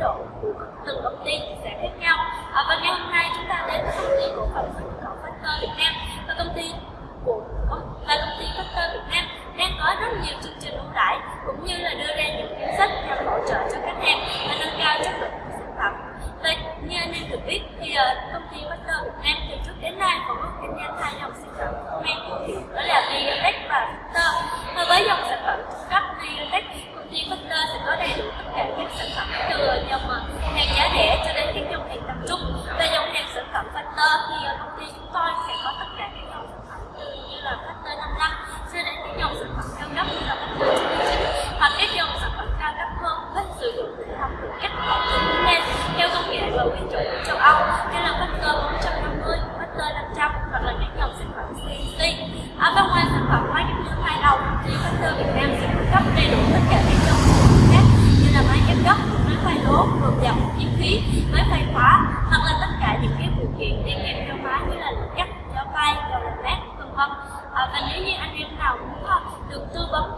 độ. Của từng công ty sẽ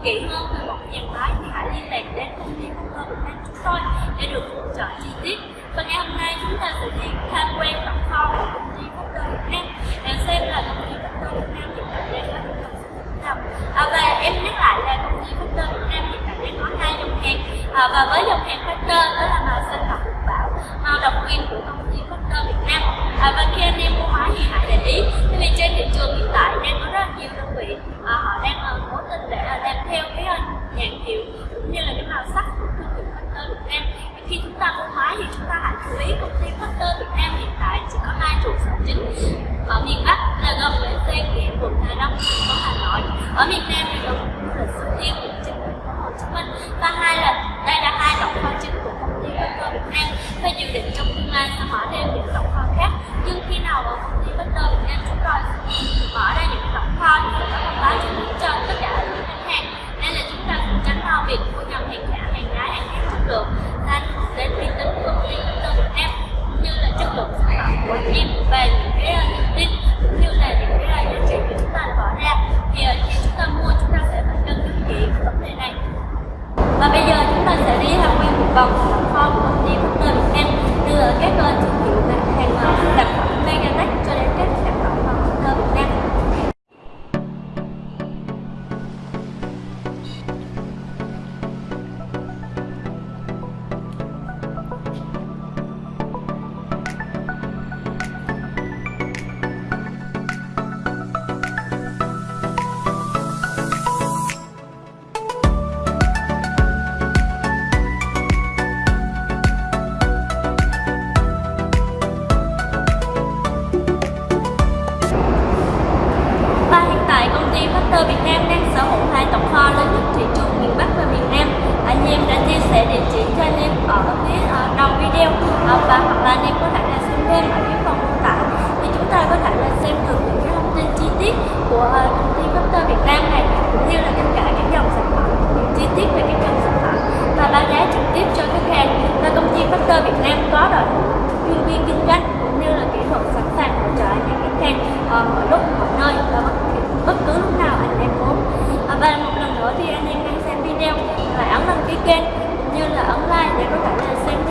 kỹ hơn về một nhà máy thì hãy liên lạc đến công ty cung cơ Việt Nam chúng tôi để được hỗ trợ chi tiết. Và ngày hôm nay chúng ta sẽ đi tham quan tổng kho của công ty cung cơ Việt Nam để xem là công ty cung cơ Việt Nam hiện tại đang có những dòng sản phẩm nào. À, và em nhắc lại là công ty cung cơ Việt Nam hiện tại đang có hai dòng hàng à, và với dòng hàng Factor đó là màu xanh và hồng bảo màu độc quyền của công ty Factor Việt Nam. À, và khi anh em mua máy thì hãy để ý, vì trên thị trường hiện tại đang có rất nhiều đơn vị à, họ đang nhãn hiệu cũng như là cái màu sắc của thương hiệu Factor Việt Nam. Khi chúng ta mua máy thì chúng ta hãy chú ý công ty Factor Việt Nam hiện tại chỉ có hai trụ sở chính. Ở miền Bắc là gồm Bến Xe Nghĩa, quận Hà Đông, thành phố Hà Nội. Ở miền Nam thì gồm là Xuân Yên quận Chín thành phố Hồ Chí Minh. Và hai của về những cái ờ, niềm tin, cũng như là những cái ờ, giá trị mà chúng ta bỏ ra, thì ờ, khi chúng ta mua, chúng ta sẽ phải cân nhắc kỹ vấn đề này. Và bây giờ chúng ta sẽ đi tham quan một vòng phòng kho của ty fan uh, mọi lúc mọi nơi và bất, cứ lúc nào anh em muốn. Uh, và một lần nữa thì anh em hãy xem video và ấn đăng ký kênh như là ấn like để có thể là xem